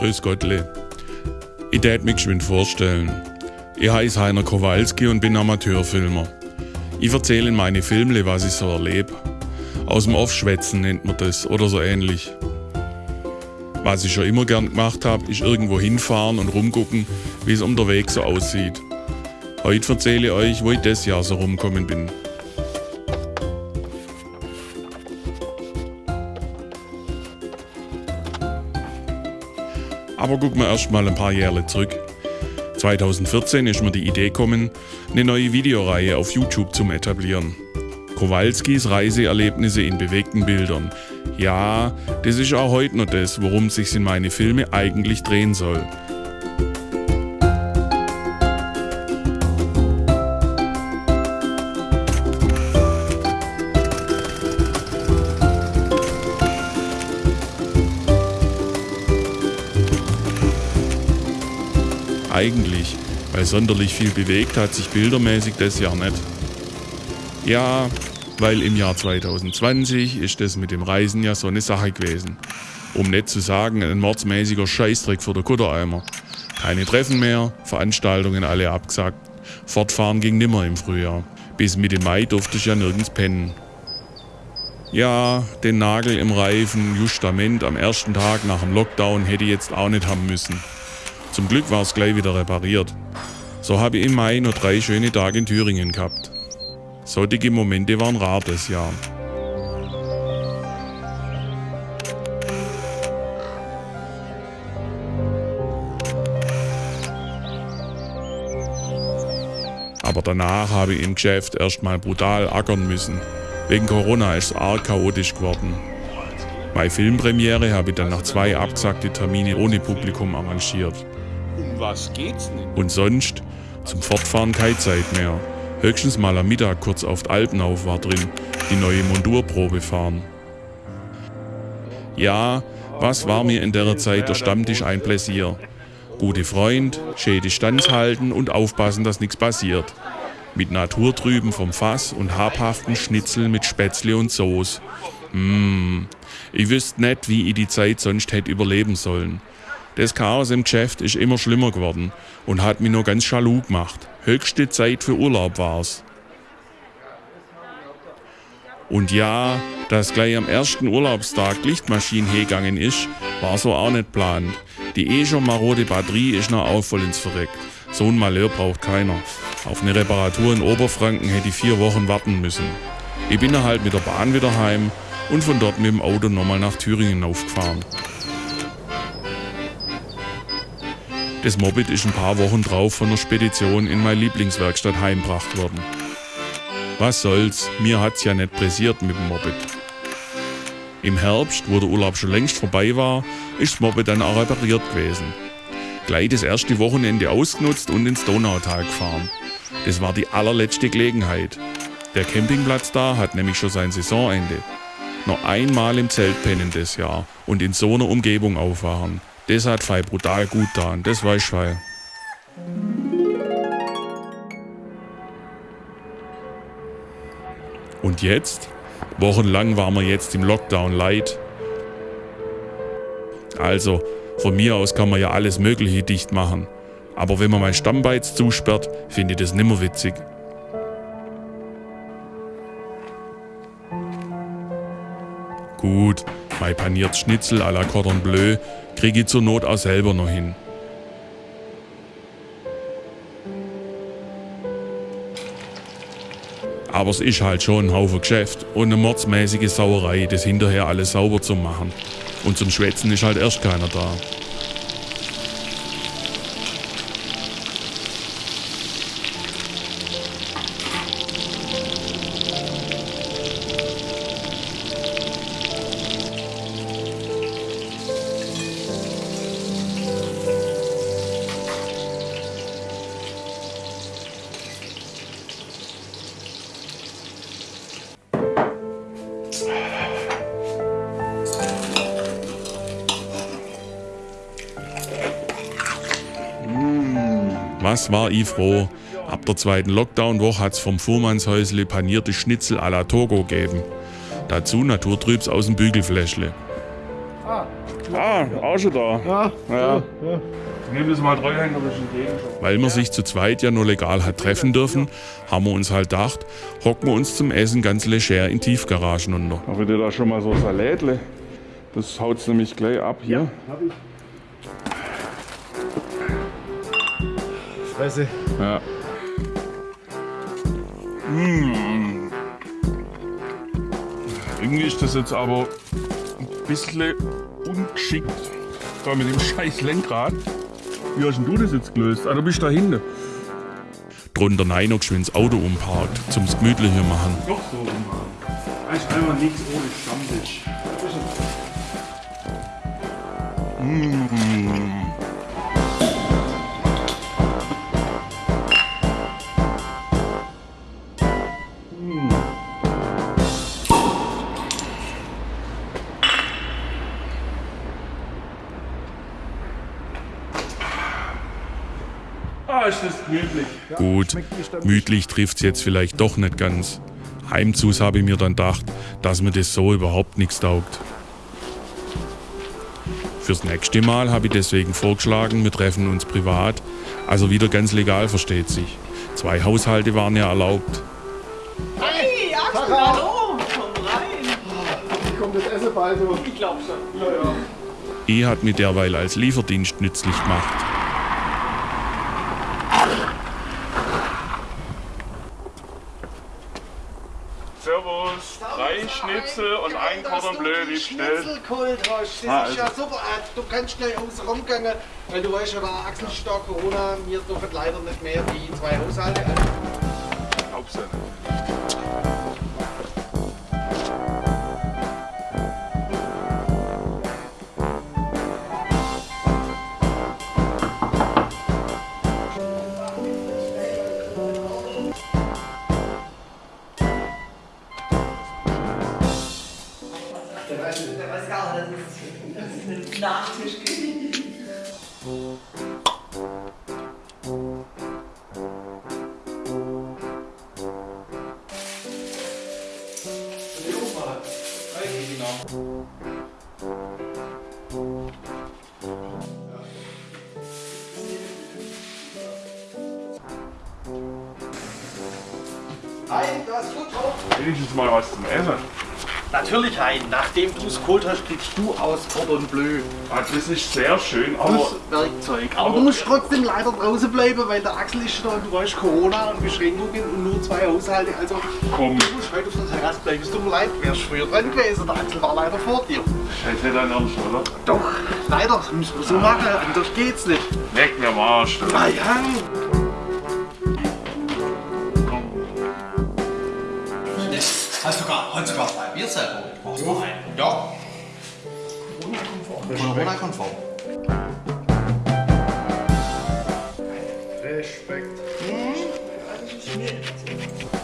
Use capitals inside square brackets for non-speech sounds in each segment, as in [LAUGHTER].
Grüß Gottle. Ich tät mich geschwind vorstellen. Ich heiße Heiner Kowalski und bin Amateurfilmer. Ich erzähle in meine Filmle, was ich so erlebe. Aus dem Off-Schwätzen nennt man das oder so ähnlich. Was ich schon immer gern gemacht habe, ist irgendwo hinfahren und rumgucken, wie es unterwegs so aussieht. Heute erzähle ich euch, wo ich das Jahr so rumkommen bin. Aber gucken wir erst mal ein paar Jahre zurück. 2014 ist mir die Idee gekommen, eine neue Videoreihe auf YouTube zu etablieren. Kowalskis Reiseerlebnisse in bewegten Bildern. Ja, das ist auch heute noch das, worum es sich in meine Filme eigentlich drehen soll. Eigentlich, weil sonderlich viel bewegt hat sich bildermäßig das Jahr nicht. Ja, weil im Jahr 2020 ist das mit dem Reisen ja so eine Sache gewesen. Um nicht zu sagen, ein mordsmäßiger Scheißdreck für den Kuttereimer. Keine Treffen mehr, Veranstaltungen alle abgesagt. Fortfahren ging nimmer im Frühjahr. Bis Mitte Mai durfte ich ja nirgends pennen. Ja, den Nagel im Reifen, Justament am ersten Tag nach dem Lockdown hätte ich jetzt auch nicht haben müssen. Zum Glück war es gleich wieder repariert. So habe ich im Mai nur drei schöne Tage in Thüringen gehabt. Solche Momente waren rar das Jahr. Aber danach habe ich im Geschäft erstmal brutal ackern müssen. Wegen Corona ist es arg chaotisch geworden. Meine Filmpremiere habe ich dann nach zwei abgesagte Termine ohne Publikum arrangiert. Was geht's denn? Und sonst zum Fortfahren keine Zeit mehr. Höchstens mal am Mittag kurz auf die Alpenauf war drin, die neue Mondurprobe fahren. Ja, was war mir in der Zeit der Stammtisch ein Pläsier? Gute Freund, schön Distanz halten und aufpassen, dass nichts passiert. Mit Naturtrüben vom Fass und habhaften Schnitzel mit Spätzle und Soße. Mmh, ich wüsste nicht, wie ich die Zeit sonst hätte überleben sollen. Das Chaos im Geschäft ist immer schlimmer geworden und hat mich nur ganz jaloux gemacht. Höchste Zeit für Urlaub war's. Und ja, dass gleich am ersten Urlaubstag Lichtmaschinen hergegangen ist, war so auch nicht plant. Die eh schon marode Batterie ist noch auch voll ins Verreckt. So ein Malheur braucht keiner. Auf eine Reparatur in Oberfranken hätte ich vier Wochen warten müssen. Ich bin dann halt mit der Bahn wieder heim und von dort mit dem Auto nochmal nach Thüringen aufgefahren. Das Moped ist ein paar Wochen drauf von der Spedition in meine Lieblingswerkstatt heimgebracht worden. Was soll's, mir hat's ja nicht pressiert mit dem Moped. Im Herbst, wo der Urlaub schon längst vorbei war, ist das Moped dann auch repariert gewesen. Gleich das erste Wochenende ausgenutzt und ins Donautal gefahren. Das war die allerletzte Gelegenheit. Der Campingplatz da hat nämlich schon sein Saisonende. Noch einmal im Zelt pennen das Jahr und in so einer Umgebung aufwachen. Das hat Fei brutal gut getan, das weiß Fei. Und jetzt? Wochenlang waren wir jetzt im Lockdown light. Also, von mir aus kann man ja alles Mögliche dicht machen. Aber wenn man mein Stammbeiz zusperrt, finde ich das nimmer witzig. Gut, mein paniert Schnitzel à la Cordon Bleu kriege ich zur Not auch selber noch hin. Aber es ist halt schon ein Haufen Geschäft und eine mordsmäßige Sauerei, das hinterher alles sauber zu machen. Und zum Schwätzen ist halt erst keiner da. Was war ich froh. Ab der zweiten Lockdown-Woche hat's vom Fuhrmannshäusle panierte Schnitzel à la Togo gegeben. Dazu Naturtrübs aus dem Bügelfläschle. Ah, auch schon da. Ja, Ja. ja. Weil man sich zu zweit ja nur legal hat treffen dürfen, haben wir uns halt gedacht, hocken wir uns zum Essen ganz leger in Tiefgaragen unter. Habt ihr da schon mal so Salätle? Das haut's nämlich gleich ab hier. Hab Fresse. Ja. Mmh. Irgendwie ist das jetzt aber ein bisschen ungeschickt. Da mit dem scheiß Lenkrad. Wie hast denn du das jetzt gelöst? Ah, du bist da hinten. Drunter nein noch geschwind das Auto umparkt, zum gemütlicher machen. Doch so umhauen. Eigentlich einfach nichts ohne Stammtisch. Ah, ist das gemütlich. Gut, gemütlich trifft's jetzt vielleicht doch nicht ganz. Heimzus habe ich mir dann gedacht, dass mir das so überhaupt nichts taugt. Fürs nächste Mal habe ich deswegen vorgeschlagen, wir treffen uns privat, also wieder ganz legal versteht sich. Zwei Haushalte waren ja erlaubt. Hey, Axel, hallo! Komm rein! Wie kommt das Essen bald so? Ich glaub schon. Ja, ja. E hat mir derweil als Lieferdienst nützlich gemacht. Servus, drei Schnitzel und ein Cordon Bleu, wie bestellt. Schnitzelkult hast. Das Ah, ist ja also- super. Äh, Du kannst schnell außen rumgehen, weil du weißt ja, ist da Corona. Wir dürfen leider nicht mehr wie zwei Haushalte. Also, Glaubst Hi, du hast gut drauf. Wenigstens mal was zum Essen. Natürlich, Hein. Nachdem du es geholt hast, kriegst du aus Cordon Bleu Ah, das ist sehr schön, aber das Werkzeug. Aber du musst trotzdem leider draußen bleiben, weil der Axel ist da und du weißt Corona und Beschränkungen und nur zwei Haushalte. Also komm, du musst heute auf der Terrasse bleiben. Es tut mir leid, wärst früher dran gewesen. Der Axel war leider vor dir. scheiß nicht dein Ernst, oder? Doch, leider. Das müssen wir so machen. Anders geht's nicht. Weg mir am Arsch. Ah ja. Hast sogar zwei Bier selber mitgebracht? Ja. Ja. Corona-konform. Respekt. Das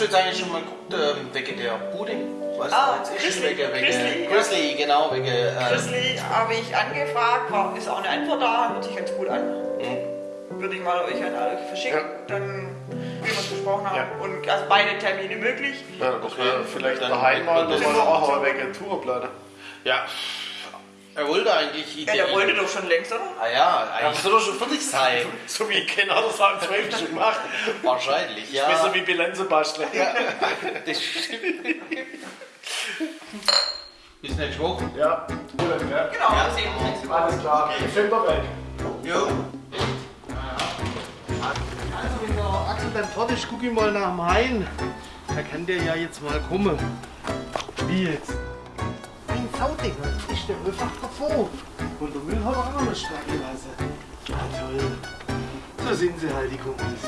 hast du jetzt eigentlich schon mal geguckt, ähm, wegen der Bude? Was Ah, da jetzt ist? Grizzly, Wegen, wegen Grizzly, ja. Grizzly, genau, wegen. Ähm, Grizzly habe ich angefragt, war, ist auch eine Antwort da, hört sich ganz gut an. Würde ich mal euch an alle verschicken, dann wie wir es besprochen haben. Und also beide Termine möglich. Ja, das Okay. wäre vielleicht Dann daheim mal, das war auch wegen Tourplatte. ja, Er wollte eigentlich Ja, der wollte doch schon längst, oder? Ah ja, eigentlich soll er schon fertig sein. [LAUGHS] So wie ich kenne, hat es am 12. schon gemacht. Wahrscheinlich, ja. Besser wie Bilanze basteln. ja. [LAUGHS] Das stimmt. Bis nächste Woche. Ja, gut, ja. Genau, wir sehen uns nächste Woche. Alles klar. Ich finde doch weg. Jo. Also, wenn der Axel dann fertig ist, guck ich mal nach dem Hain. Da kann der ja jetzt mal kommen. Wie jetzt? Ein Sauding, ist der einfach davor. Und der Müll hat auch noch nicht gelassen. Ja, toll. So sind sie halt, die Kumpels.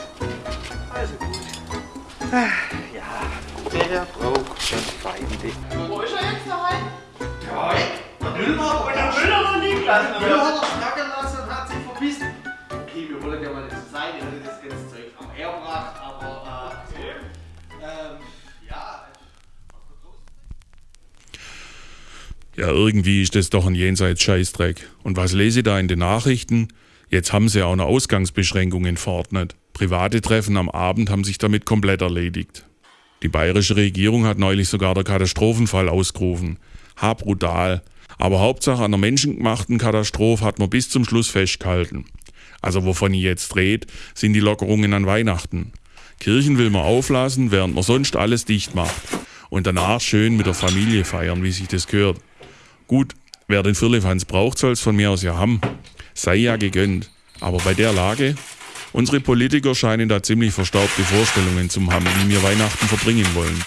Also gut. Ach, ja, der braucht schon Feinde. Wo ist er jetzt daheim? Ja, der Müll war Und der Müll hat er liegen lassen. Der Müll hat er Ja, irgendwie ist das doch ein jenseits Scheißdreck. Und was lese ich da in den Nachrichten? Jetzt haben sie auch eine Ausgangsbeschränkung in Fortnite. Private Treffen am Abend haben sich damit komplett erledigt. Die bayerische Regierung hat neulich sogar der Katastrophenfall ausgerufen. Ha, brutal. Aber Hauptsache an der menschengemachten Katastrophe hat man bis zum Schluss festgehalten. Also wovon ich jetzt dreht, sind die Lockerungen an Weihnachten. Kirchen will man auflassen, während man sonst alles dicht macht. Und danach schön mit der Familie feiern, wie sich das gehört. Gut, wer den Firlefanz braucht, soll es von mir aus ja haben. Sei ja gegönnt. Aber bei der Lage, unsere Politiker scheinen da ziemlich verstaubte Vorstellungen zu haben, wie wir Weihnachten verbringen wollen.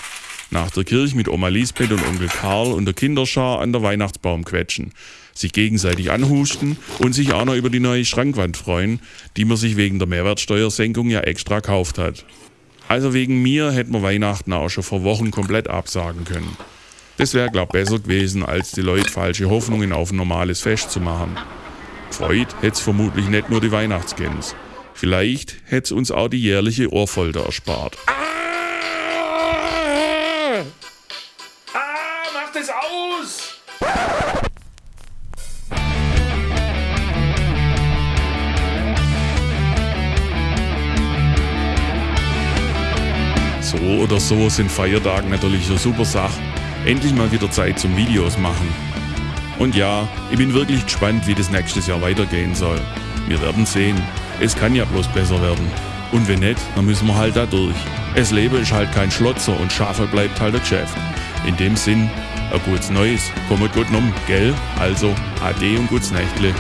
Nach der Kirche mit Oma Lisbeth und Onkel Karl und der Kinderschar an der Weihnachtsbaum quetschen, sich gegenseitig anhusten und sich auch noch über die neue Schrankwand freuen, die man sich wegen der Mehrwertsteuersenkung ja extra kauft hat. Also wegen mir hätten wir Weihnachten auch schon vor Wochen komplett absagen können. Das wäre, glaub besser gewesen, als die Leute falsche Hoffnungen auf ein normales Fest zu machen. Freud hätte vermutlich nicht nur die Weihnachtsgänse. Vielleicht hätte uns auch die jährliche Ohrfolter erspart. Ah! Ah, mach das aus! So oder so sind Feiertage natürlich eine super Sache. Endlich mal wieder Zeit zum Videos machen. Und ja, ich bin wirklich gespannt, wie das nächstes Jahr weitergehen soll. Wir werden sehen. Es kann ja bloß besser werden. Und wenn nicht, dann müssen wir halt da durch. Es Leben ist halt kein Schlotzer und Schafe bleibt halt ein Geschäft. In dem Sinn, ein gutes Neues, kommt gut um, gell? Also, ade und gutes Nächtle.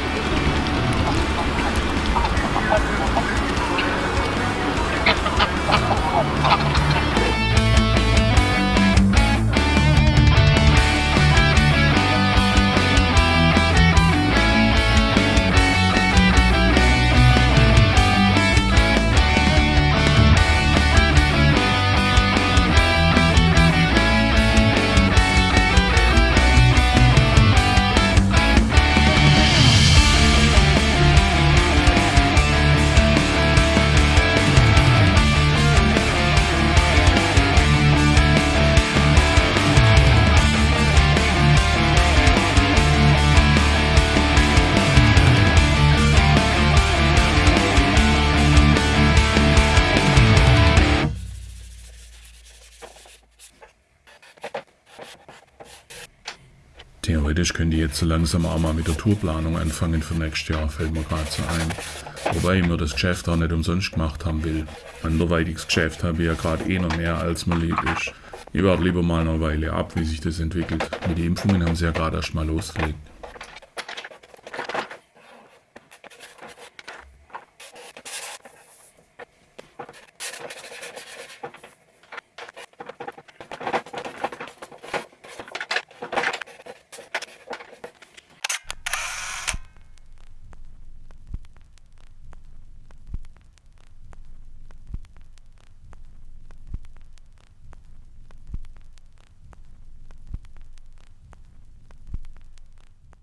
Theoretisch könnte ich jetzt so langsam auch mal mit der Tourplanung anfangen für nächstes Jahr, fällt mir gerade so ein. Wobei ich mir das Geschäft auch nicht umsonst gemacht haben will. Anderweitiges Geschäft habe ich ja gerade eh noch mehr, als mir lieb ist. Ich warte lieber mal eine Weile ab, wie sich das entwickelt. Mit den Impfungen haben sie ja gerade erst mal losgelegt.